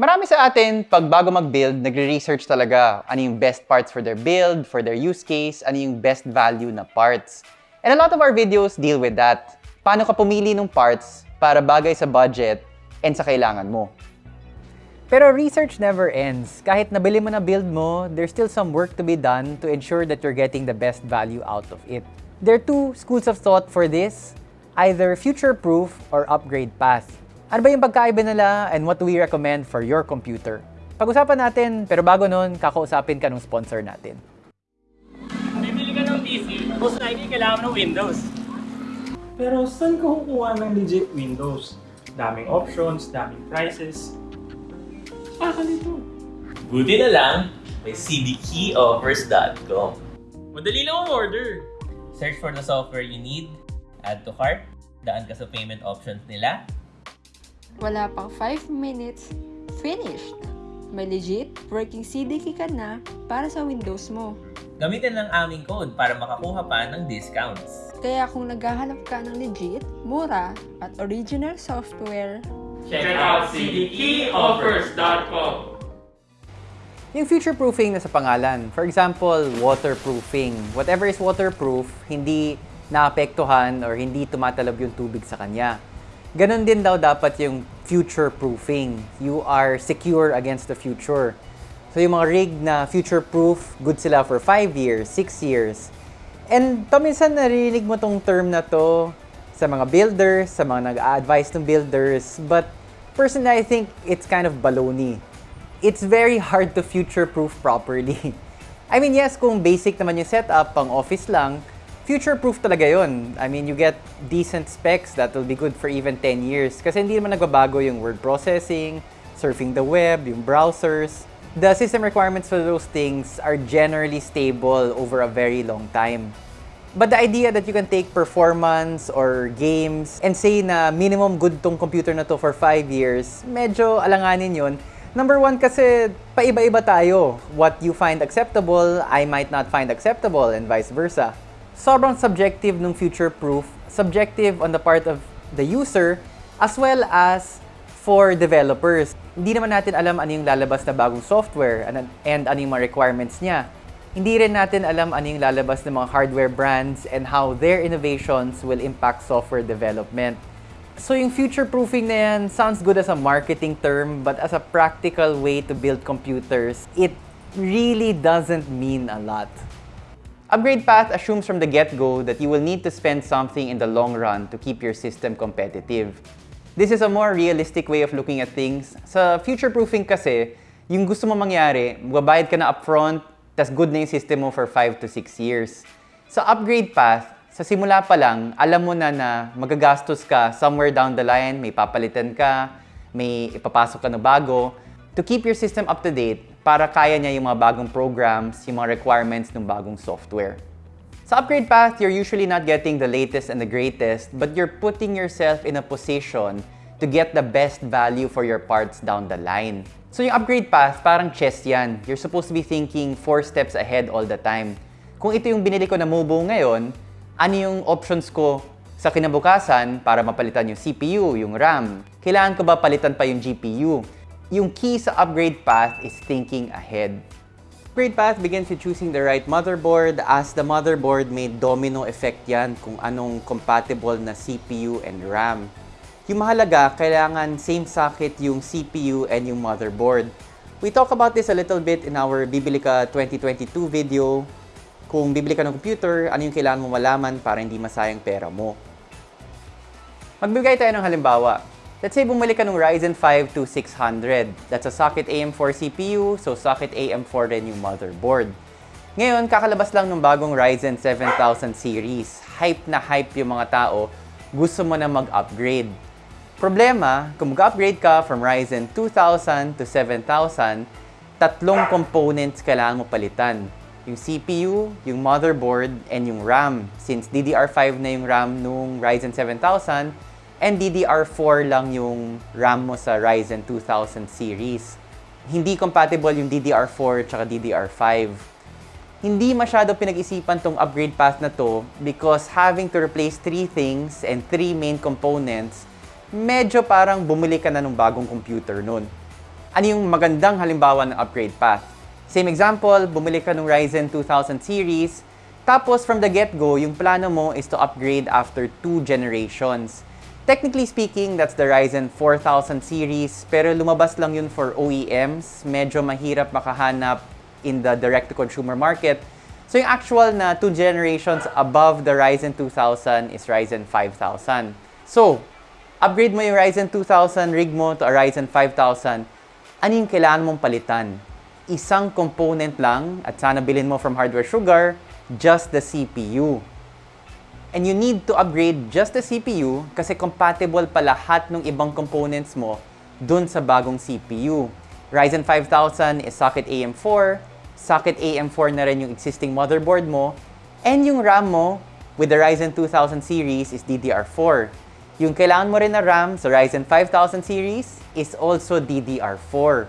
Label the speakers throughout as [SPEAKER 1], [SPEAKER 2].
[SPEAKER 1] Marami sa atin, pag bago mag-build, nagre-research talaga ano yung best parts for their build, for their use case, ano yung best value na parts. And a lot of our videos deal with that. Paano ka pumili ng parts para bagay sa budget and sa kailangan mo.
[SPEAKER 2] Pero research never ends. Kahit nabili mo na build mo, there's still some work to be done to ensure that you're getting the best value out of it. There are two schools of thought for this, either future-proof or upgrade path. Ano ba yung pagkaiba nila and what do we recommend for your computer? Pag-usapan natin, pero bago nun, kakausapin ka ng sponsor natin.
[SPEAKER 3] Bibili ka ng PC, most likely kailangan ng Windows.
[SPEAKER 4] Pero saan ka kukuha ng legit Windows? Daming options, daming prices. Baka nito.
[SPEAKER 5] Buti na lang, may cdkeyoffers.com.
[SPEAKER 3] Madali lang ang order.
[SPEAKER 5] Search for the software you need, add to cart, daan ka sa payment options nila,
[SPEAKER 6] Wala pang 5 minutes, finished! May legit working CDK ka na para sa Windows mo.
[SPEAKER 5] gamitin lang aming code para makakuha pa ng discounts.
[SPEAKER 6] Kaya kung naghahanap ka ng legit, mura, at original software,
[SPEAKER 3] Check out cdkeyoffers.com.
[SPEAKER 2] Yung future-proofing na sa pangalan. For example, waterproofing. Whatever is waterproof, hindi naapektuhan or hindi tumatalab yung tubig sa kanya. Ganon din daw dapat yung future-proofing. You are secure against the future. So yung mga rig na future-proof, good sila for 5 years, 6 years. And paminsan narinig mo tong term na to sa mga builders, sa mga nag-advise ng builders. But personally, I think it's kind of baloney it's very hard to future-proof properly. I mean, yes, kung basic naman yung setup, pang office lang, future-proof talaga yon. I mean, you get decent specs that will be good for even 10 years. Kasi hindi naman nagbabago yung word processing, surfing the web, yung browsers. The system requirements for those things are generally stable over a very long time. But the idea that you can take performance or games and say na minimum good tong computer na to for 5 years, medyo alanganin yun. Number one kasi paiba-iba tayo. What you find acceptable, I might not find acceptable and vice versa. Sobrang subjective ng future-proof, subjective on the part of the user as well as for developers. Hindi naman natin alam ano yung lalabas na bagong software and, and ano yung mga requirements niya. Hindi rin natin alam ano yung lalabas ng mga hardware brands and how their innovations will impact software development. So yung future-proofing na yan sounds good as a marketing term, but as a practical way to build computers, it really doesn't mean a lot.
[SPEAKER 1] Upgrade path assumes from the get-go that you will need to spend something in the long run to keep your system competitive. This is a more realistic way of looking at things. Sa future-proofing kasi, yung gusto mo mangyari, magbabayad ka na upfront, tas good na yung system mo for 5 to 6 years. Sa upgrade path, sa simula pa lang, alam mo na na magagastos ka somewhere down the line, may papalitan ka, may ipapasok ka na bago, to keep your system up to date para kaya niya yung mga bagong programs, yung mga requirements ng bagong software. Sa upgrade path, you're usually not getting the latest and the greatest, but you're putting yourself in a position to get the best value for your parts down the line. So yung upgrade path, parang chess yan. You're supposed to be thinking four steps ahead all the time. Kung ito yung binili ko na Mobo ngayon, ano yung options ko sa kinabukasan para mapalitan yung CPU, yung RAM? Kailangan ko ba palitan pa yung GPU? Yung key sa upgrade path is thinking ahead. Upgrade path begins with choosing the right motherboard as the motherboard may domino effect yan kung anong compatible na CPU and RAM. Yung mahalaga, kailangan same socket yung CPU and yung motherboard. We talk about this a little bit in our Bibili Ka 2022 video. Kung bibili ka ng computer, ano yung kailangan mo malaman para hindi masayang pera mo. Magbigay tayo ng halimbawa. Let's say bumili ka ng Ryzen 5 2600. That's a socket AM4 CPU, so socket AM4 rin yung motherboard. Ngayon, kakalabas lang ng bagong Ryzen 7000 series. Hype na hype yung mga tao. Gusto mo na mag-upgrade. Problema, kung mag-upgrade ka from Ryzen 2000 to 7000, tatlong components kailangan mo palitan. Yung CPU, yung motherboard, and yung RAM. Since DDR5 na yung RAM nung Ryzen 7000, and DDR4 lang yung RAM mo sa Ryzen 2000 series. Hindi compatible yung DDR4 at DDR5. Hindi masyado pinag-isipan tong upgrade path na to because having to replace three things and three main components, medyo parang bumili ka na ng bagong computer nun. Ano yung magandang halimbawa ng upgrade path? Same example, bumili ka ng Ryzen 2000 series, tapos from the get-go, yung plano mo is to upgrade after two generations. Technically speaking, that's the Ryzen 4000 series, pero lumabas lang yun for OEMs. Medyo mahirap makahanap in the direct-to-consumer market. So yung actual na two generations above the Ryzen 2000 is Ryzen 5000. So, upgrade mo yung Ryzen 2000 rig mo to a Ryzen 5000, ano yung kailangan mong palitan? Isang component lang at sana bilhin mo from Hardware Sugar, just the CPU. And you need to upgrade just the CPU kasi compatible pa lahat ng ibang components mo dun sa bagong CPU. Ryzen 5000 is socket AM4, socket AM4 na rin yung existing motherboard mo, and yung RAM mo with the Ryzen 2000 series is DDR4. Yung kailangan mo rin na RAM sa Ryzen 5000 series is also DDR4.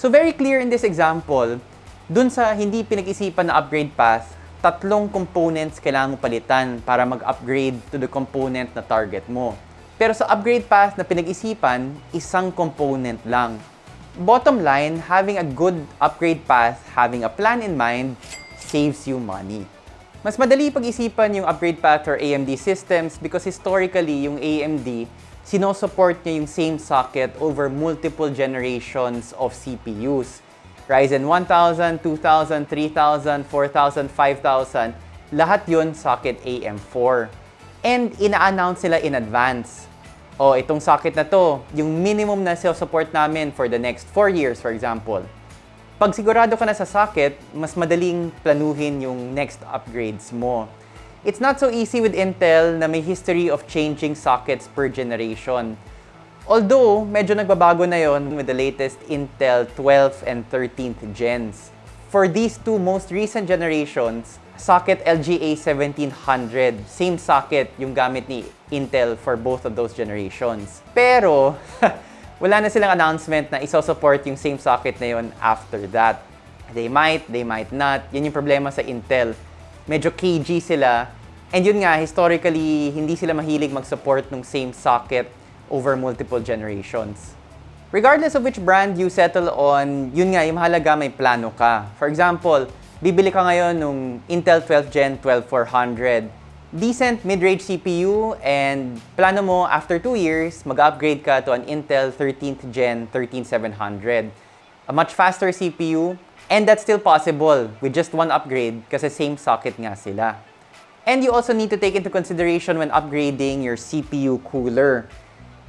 [SPEAKER 1] So very clear in this example, dun sa hindi pinag-isipan na upgrade path, tatlong components kailangan mo palitan para mag-upgrade to the component na target mo. Pero sa upgrade path na pinag-isipan, isang component lang. Bottom line, having a good upgrade path, having a plan in mind, saves you money. Mas madali pag-isipan yung upgrade path for AMD systems because historically, yung AMD, sinusupport niya yung same socket over multiple generations of CPUs. Ryzen 1000, 2000, 3000, 4000, 5000, lahat yun socket AM4. And ina-announce sila in advance. O, itong socket na to, yung minimum na support namin for the next 4 years, for example. Pag sigurado ka na sa socket, mas madaling planuhin yung next upgrades mo. It's not so easy with Intel na may history of changing sockets per generation. Although, medyo nagbabago na yon with the latest Intel 12th and 13th gens. For these two most recent generations, socket LGA 1700, same socket yung gamit ni Intel for both of those generations. Pero, wala na silang announcement na isosupport yung same socket na yon after that. They might, they might not. Yan yung problema sa Intel. Medyo KG sila. And yun nga, historically, hindi sila mahilig mag-support ng same socket over multiple generations. Regardless of which brand you settle on, yun nga, yung mahalaga may plano ka. For example, bibili ka ngayon ng Intel 12th Gen 12400. Decent mid-range CPU and plano mo after 2 years, mag-upgrade ka to an Intel 13th Gen 13700. A much faster CPU and that's still possible with just one upgrade kasi same socket nga sila. And you also need to take into consideration when upgrading your CPU cooler.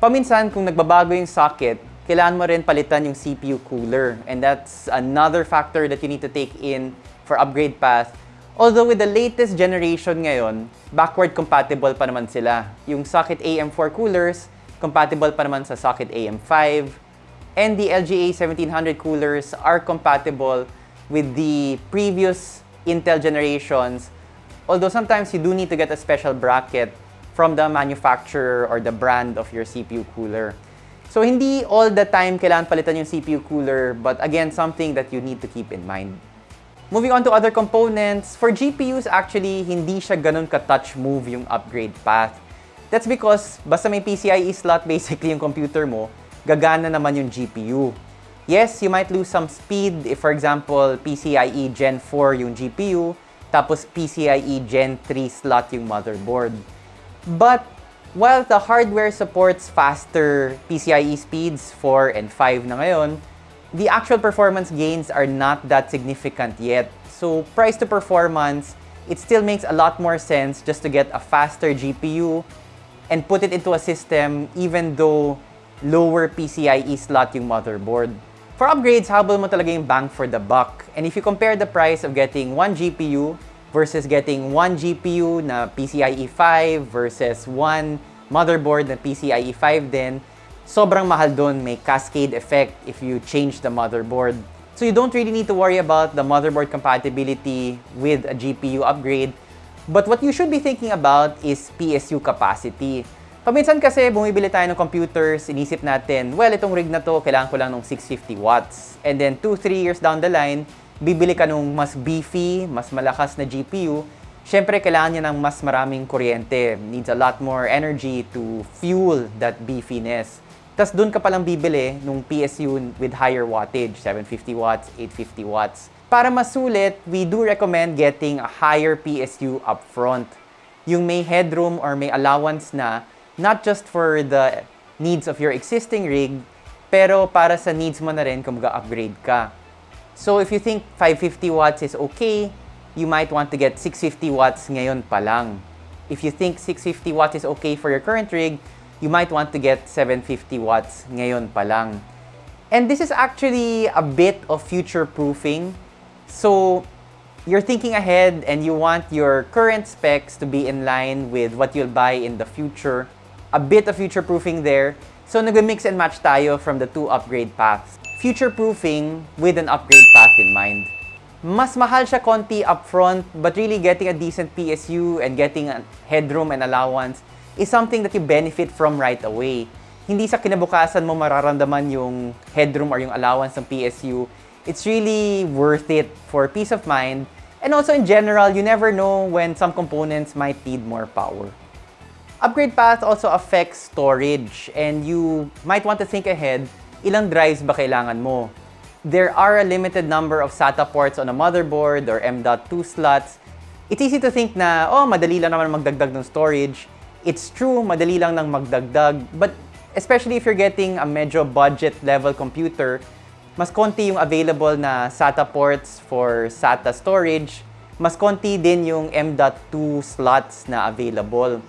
[SPEAKER 1] Paminsan, kung nagbabago yung socket, kailangan mo rin palitan yung CPU cooler. And that's another factor that you need to take in for upgrade path. Although with the latest generation ngayon, backward compatible pa naman sila. Yung socket AM4 coolers, compatible pa naman sa socket AM5. And the LGA 1700 coolers are compatible with the previous Intel generations. Although sometimes you do need to get a special bracket from the manufacturer or the brand of your CPU cooler. So hindi all the time kailangan palitan yung CPU cooler, but again, something that you need to keep in mind. Moving on to other components, for GPUs actually, hindi siya ganun ka-touch move yung upgrade path. That's because basta may PCIe slot basically yung computer mo, gagana naman yung GPU. Yes, you might lose some speed if for example, PCIe Gen 4 yung GPU, tapos PCIe Gen 3 slot yung motherboard. But while the hardware supports faster PCIe speeds 4 and 5 na ngayon, the actual performance gains are not that significant yet. So price to performance, it still makes a lot more sense just to get a faster GPU and put it into a system even though lower PCIe slot yung motherboard. For upgrades, habol mo talaga yung bang for the buck. And if you compare the price of getting one GPU versus getting one GPU na PCIe 5 versus one motherboard na PCIe 5 din, sobrang mahal doon. May cascade effect if you change the motherboard. So you don't really need to worry about the motherboard compatibility with a GPU upgrade. But what you should be thinking about is PSU capacity. Paminsan kasi bumibili tayo ng computers, inisip natin, well, itong rig na to, kailangan ko lang ng 650 watts. And then 2-3 years down the line, bibili ka nung mas beefy, mas malakas na GPU, syempre kailangan niya ng mas maraming kuryente. Needs a lot more energy to fuel that beefiness. tas dun ka palang bibili nung PSU with higher wattage, 750 watts, 850 watts. Para masulit, we do recommend getting a higher PSU upfront. Yung may headroom or may allowance na, not just for the needs of your existing rig, pero para sa needs mo na rin kung mag-upgrade ka. So if you think 550 watts is okay, you might want to get 650 watts ngayon pa lang. If you think 650 watts is okay for your current rig, you might want to get 750 watts ngayon pa lang. And this is actually a bit of future proofing. So you're thinking ahead and you want your current specs to be in line with what you'll buy in the future. A bit of future proofing there. So nag-mix and match tayo from the two upgrade paths. Future proofing with an upgrade path in mind. Mas mahal siya konti upfront, but really getting a decent PSU and getting a headroom and allowance is something that you benefit from right away. Hindi sa kinabukasan mo mararamdaman yung headroom or yung allowance ng PSU. It's really worth it for peace of mind. And also in general, you never know when some components might need more power. Upgrade path also affects storage and you might want to think ahead, ilang drives ba kailangan mo? There are a limited number of SATA ports on a motherboard or M.2 slots. It's easy to think na, oh, madali lang naman magdagdag ng storage. It's true, madali lang nang magdagdag. But especially if you're getting a medyo budget level computer, mas konti yung available na SATA ports for SATA storage. Mas konti din yung M.2 slots na available.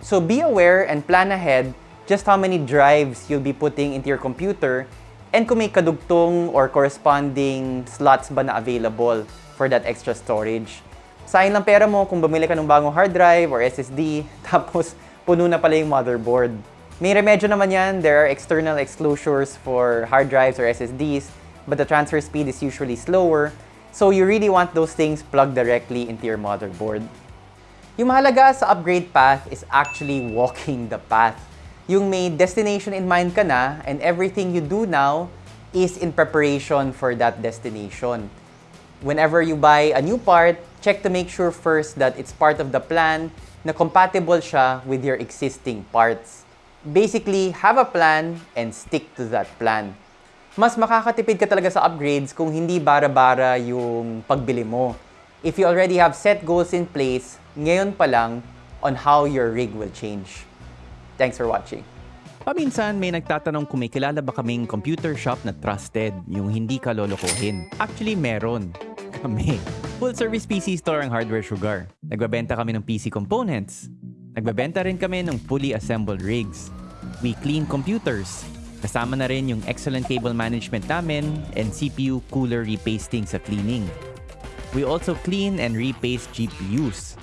[SPEAKER 1] So be aware and plan ahead just how many drives you'll be putting into your computer and kung may kadugtong or corresponding slots ba na available for that extra storage. Sayang lang pera mo kung bumili ka ng bagong hard drive or SSD tapos puno na pala yung motherboard. May remedyo naman yan. There are external exclosures for hard drives or SSDs but the transfer speed is usually slower. So you really want those things plugged directly into your motherboard. Yung mahalaga sa upgrade path is actually walking the path. Yung may destination in mind ka na and everything you do now is in preparation for that destination. Whenever you buy a new part, check to make sure first that it's part of the plan na compatible siya with your existing parts. Basically, have a plan and stick to that plan. Mas makakatipid ka talaga sa upgrades kung hindi bara-bara yung pagbili mo. If you already have set goals in place, ngayon pa lang on how your rig will change. Thanks for watching.
[SPEAKER 2] Paminsan may nagtatanong kung may kilala ba kaming computer shop na trusted, yung hindi ka lolokohin. Actually, meron. Kami. Full service PC store ang Hardware Sugar. Nagbabenta kami ng PC components. Nagbabenta rin kami ng fully assembled rigs. We clean computers. Kasama na rin yung excellent cable management namin and CPU cooler repasting sa cleaning. We also clean and repaste GPUs.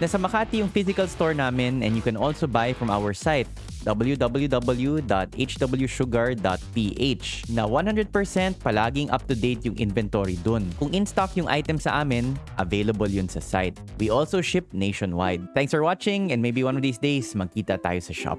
[SPEAKER 2] Nasa Makati yung physical store namin and you can also buy from our site www.hwsugar.ph na 100% palaging up-to-date yung inventory dun. Kung in-stock yung item sa amin, available yun sa site. We also ship nationwide. Thanks for watching and maybe one of these days magkita tayo sa shop.